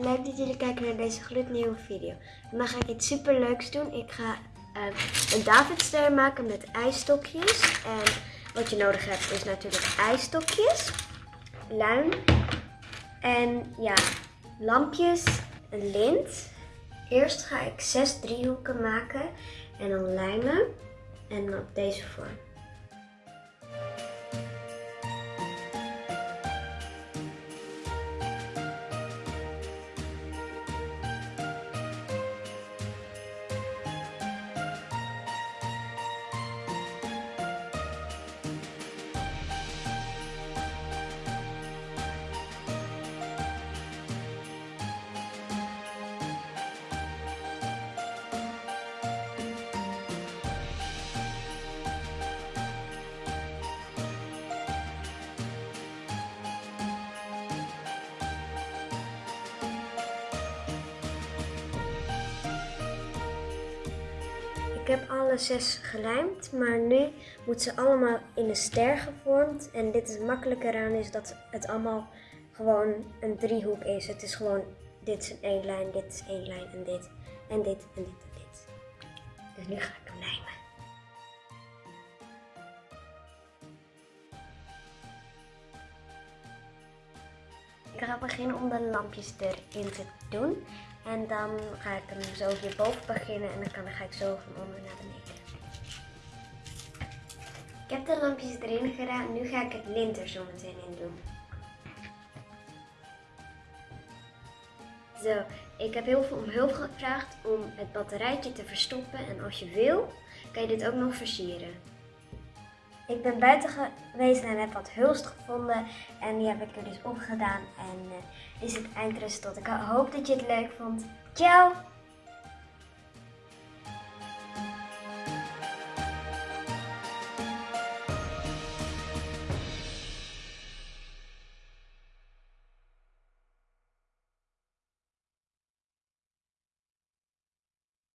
leuk dat jullie kijken naar deze gloednieuwe video. Vandaag ga ik iets super leuks doen. Ik ga eh, een Davidster maken met ijsstokjes. En wat je nodig hebt is natuurlijk ijsstokjes, luim en ja, lampjes, een lint. Eerst ga ik zes driehoeken maken en dan lijmen en op deze vorm. Heb alle zes gelijmd, maar nu moeten ze allemaal in een ster gevormd. En dit is het makkelijke eraan is dat het allemaal gewoon een driehoek is. Het is gewoon, dit is één lijn, dit is één lijn en dit en dit en dit en dit. Dus nu ga ik hem lijmen. Ik ga beginnen om de lampjes erin te doen. En dan ga ik hem zo hierboven beginnen en dan, dan ga ik zo van onder naar beneden. Ik heb de lampjes erin gedaan. Nu ga ik het lint er zo meteen in doen. Zo, ik heb heel veel om hulp gevraagd om het batterijtje te verstoppen. En als je wil, kan je dit ook nog versieren. Ik ben buiten geweest en heb wat hulst gevonden. En die heb ik er dus opgedaan. En dit is het eindresultaat. Ik hoop dat je het leuk vond. Ciao!